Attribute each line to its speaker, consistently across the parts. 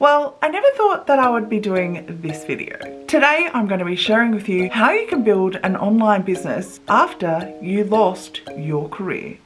Speaker 1: Well, I never thought that I would be doing this video. Today, I'm going to be sharing with you how you can build an online business after you lost your career.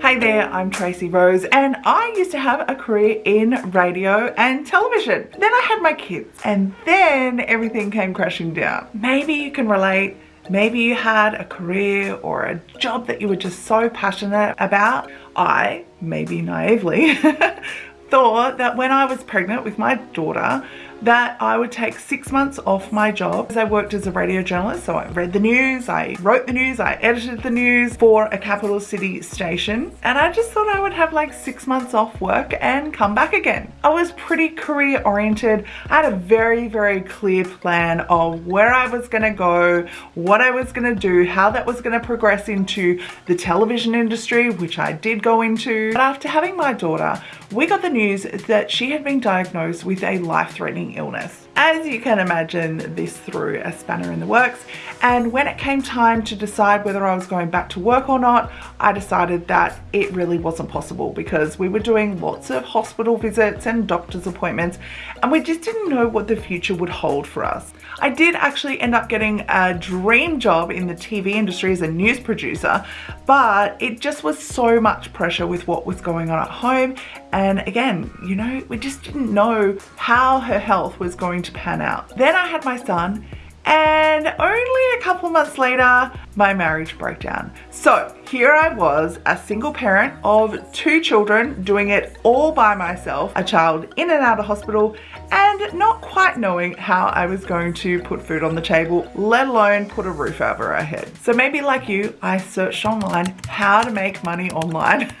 Speaker 1: Hey there, I'm Tracy Rose and I used to have a career in radio and television. Then I had my kids and then everything came crashing down. Maybe you can relate Maybe you had a career or a job that you were just so passionate about. I, maybe naively, thought that when I was pregnant with my daughter, that I would take six months off my job. I worked as a radio journalist, so I read the news, I wrote the news, I edited the news for a capital city station. And I just thought I would have like six months off work and come back again. I was pretty career oriented. I had a very, very clear plan of where I was gonna go, what I was gonna do, how that was gonna progress into the television industry, which I did go into. But after having my daughter, we got the news that she had been diagnosed with a life-threatening illness. As you can imagine, this threw a spanner in the works. And when it came time to decide whether I was going back to work or not, I decided that it really wasn't possible because we were doing lots of hospital visits and doctor's appointments and we just didn't know what the future would hold for us. I did actually end up getting a dream job in the TV industry as a news producer, but it just was so much pressure with what was going on at home. And again, you know, we just didn't know how her health was going to to pan out. Then I had my son and only a couple months later, my marriage broke down. So here I was, a single parent of two children, doing it all by myself, a child in and out of hospital, and not quite knowing how I was going to put food on the table, let alone put a roof over our head. So maybe like you, I searched online how to make money online.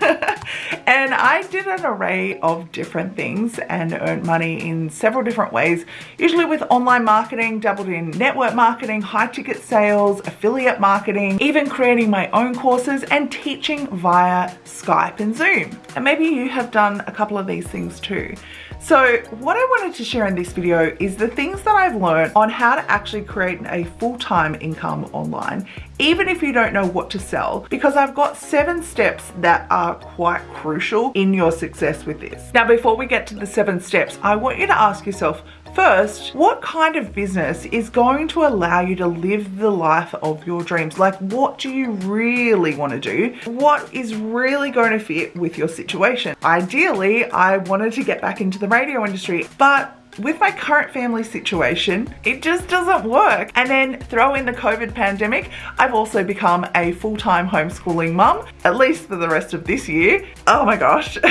Speaker 1: and I did an array of different things and earned money in several different ways, usually with online marketing, doubled in network marketing, high ticket sales, affiliate marketing, even creating my own courses and teaching via Skype and Zoom. And maybe you have done a couple of these things too. So what I wanted to share in this video is the things that I've learned on how to actually create a full-time income online, even if you don't know what to sell, because I've got seven steps that are quite crucial in your success with this. Now, before we get to the seven steps, I want you to ask yourself, First, what kind of business is going to allow you to live the life of your dreams? Like what do you really want to do? What is really going to fit with your situation? Ideally, I wanted to get back into the radio industry, but with my current family situation, it just doesn't work. And then throw in the COVID pandemic, I've also become a full-time homeschooling mum, at least for the rest of this year. Oh my gosh.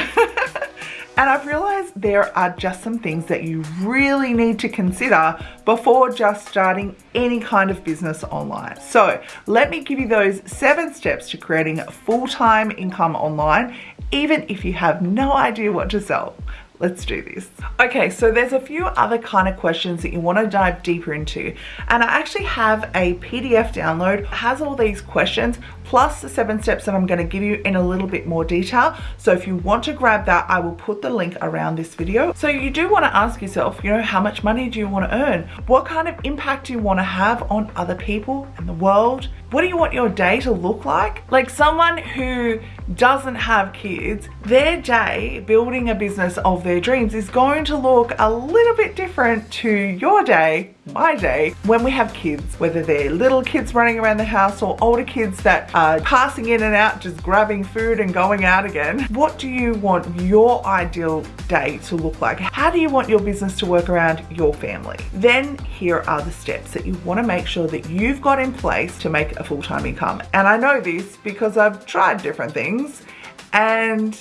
Speaker 1: And I've realized there are just some things that you really need to consider before just starting any kind of business online. So let me give you those seven steps to creating full-time income online, even if you have no idea what to sell. Let's do this. Okay, so there's a few other kind of questions that you want to dive deeper into. And I actually have a PDF download, has all these questions, plus the seven steps that I'm going to give you in a little bit more detail. So if you want to grab that, I will put the link around this video. So you do want to ask yourself, you know, how much money do you want to earn? What kind of impact do you want to have on other people and the world? What do you want your day to look like? Like someone who doesn't have kids, their day building a business of their dreams is going to look a little bit different to your day my day when we have kids, whether they're little kids running around the house or older kids that are passing in and out, just grabbing food and going out again. What do you want your ideal day to look like? How do you want your business to work around your family? Then here are the steps that you wanna make sure that you've got in place to make a full-time income. And I know this because I've tried different things and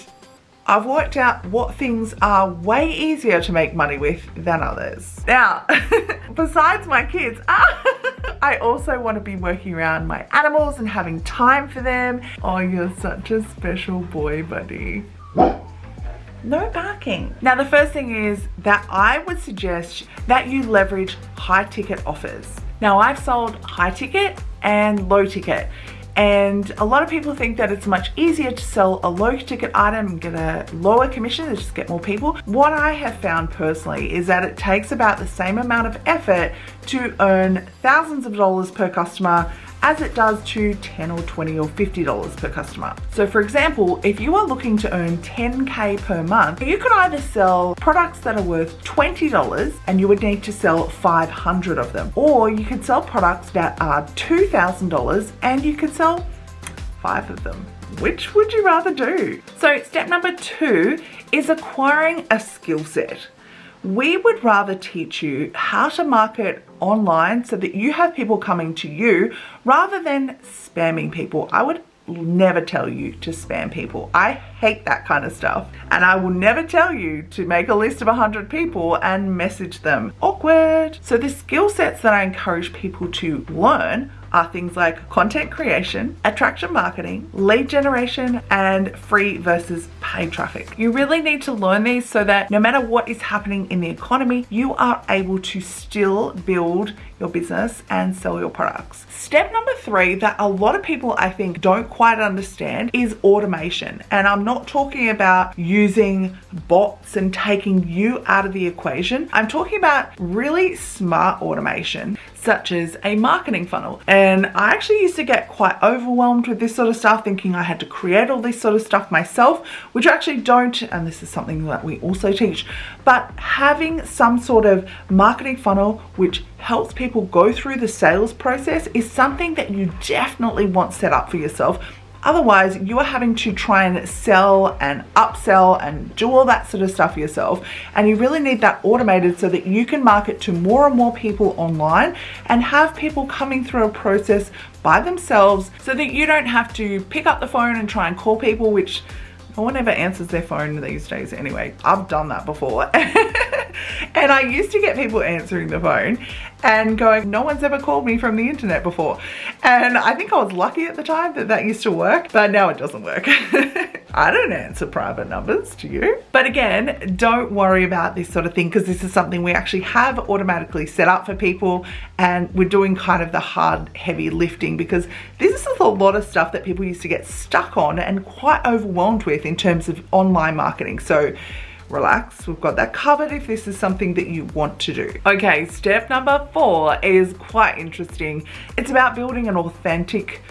Speaker 1: I've worked out what things are way easier to make money with than others. Now, besides my kids, I also want to be working around my animals and having time for them. Oh, you're such a special boy, buddy. No barking. Now the first thing is that I would suggest that you leverage high ticket offers. Now I've sold high ticket and low ticket and a lot of people think that it's much easier to sell a low ticket item and get a lower commission and just get more people. What I have found personally is that it takes about the same amount of effort to earn thousands of dollars per customer as it does to 10 or 20 or $50 per customer. So for example, if you are looking to earn 10K per month, you could either sell products that are worth $20 and you would need to sell 500 of them. Or you could sell products that are $2,000 and you could sell five of them. Which would you rather do? So step number two is acquiring a skill set. We would rather teach you how to market online so that you have people coming to you rather than spamming people. I would never tell you to spam people. I hate that kind of stuff. And I will never tell you to make a list of 100 people and message them. Awkward. So the skill sets that I encourage people to learn are things like content creation, attraction marketing, lead generation, and free versus paid traffic. You really need to learn these so that no matter what is happening in the economy, you are able to still build your business and sell your products. Step number three that a lot of people I think don't quite understand is automation. And I'm not talking about using bots and taking you out of the equation. I'm talking about really smart automation such as a marketing funnel. And I actually used to get quite overwhelmed with this sort of stuff, thinking I had to create all this sort of stuff myself, which I actually don't, and this is something that we also teach, but having some sort of marketing funnel which helps people go through the sales process is something that you definitely want set up for yourself Otherwise, you are having to try and sell and upsell and do all that sort of stuff yourself. And you really need that automated so that you can market to more and more people online and have people coming through a process by themselves so that you don't have to pick up the phone and try and call people, which no one ever answers their phone these days anyway. I've done that before. and I used to get people answering the phone and going, no one's ever called me from the internet before. And I think I was lucky at the time that that used to work, but now it doesn't work. I don't answer private numbers to you. But again, don't worry about this sort of thing because this is something we actually have automatically set up for people and we're doing kind of the hard, heavy lifting because this is a lot of stuff that people used to get stuck on and quite overwhelmed with in terms of online marketing. So relax we've got that covered if this is something that you want to do. Okay step number four is quite interesting. It's about building an authentic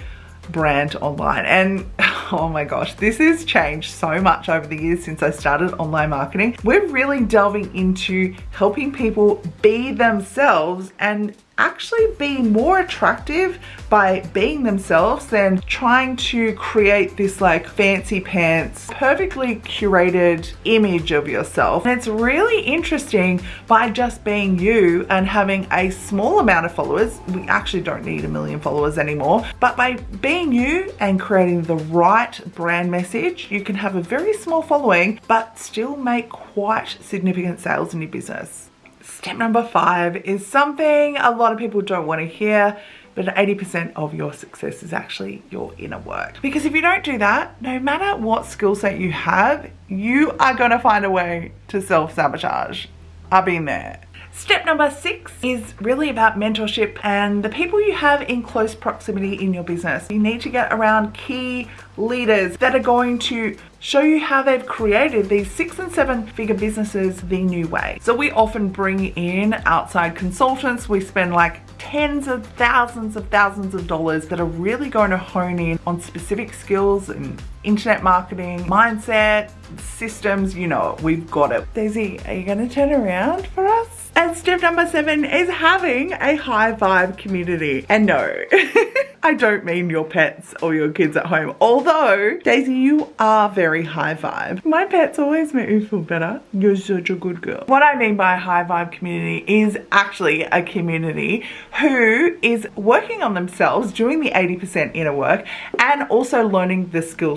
Speaker 1: brand online. And oh my gosh this has changed so much over the years since I started online marketing. We're really delving into helping people be themselves and actually be more attractive by being themselves than trying to create this like fancy pants, perfectly curated image of yourself. And it's really interesting by just being you and having a small amount of followers. We actually don't need a million followers anymore, but by being you and creating the right brand message, you can have a very small following, but still make quite significant sales in your business. Step number five is something a lot of people don't want to hear, but 80% of your success is actually your inner work. Because if you don't do that, no matter what skill set you have, you are going to find a way to self-sabotage. I've been there. Step number six is really about mentorship and the people you have in close proximity in your business. You need to get around key leaders that are going to show you how they've created these six and seven figure businesses the new way. So we often bring in outside consultants. We spend like tens of thousands of thousands of dollars that are really going to hone in on specific skills and internet marketing, mindset, systems, you know, we've got it. Daisy, are you gonna turn around for us? And step number seven is having a high vibe community. And no, I don't mean your pets or your kids at home. Although, Daisy, you are very high vibe. My pets always make me feel better. You're such a good girl. What I mean by high vibe community is actually a community who is working on themselves, doing the 80% inner work, and also learning the skill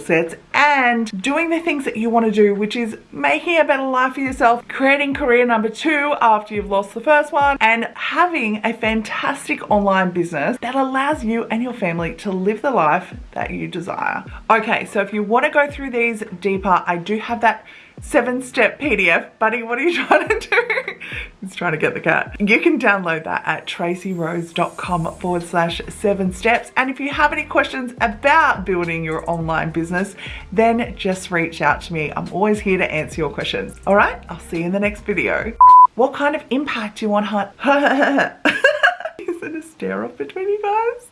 Speaker 1: and doing the things that you want to do, which is making a better life for yourself, creating career number two after you've lost the first one, and having a fantastic online business that allows you and your family to live the life that you desire. Okay, so if you want to go through these deeper, I do have that seven step PDF. Buddy, what are you trying to do? He's trying to get the cat. You can download that at tracyrose.com forward slash seven steps. And if you have any questions about building your online business, then just reach out to me. I'm always here to answer your questions. All right, I'll see you in the next video. What kind of impact do you want? Is it a stare off between you guys?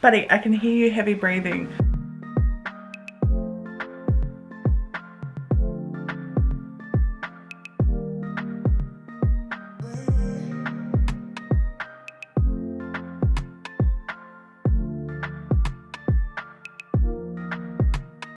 Speaker 1: Buddy, I can hear you heavy breathing.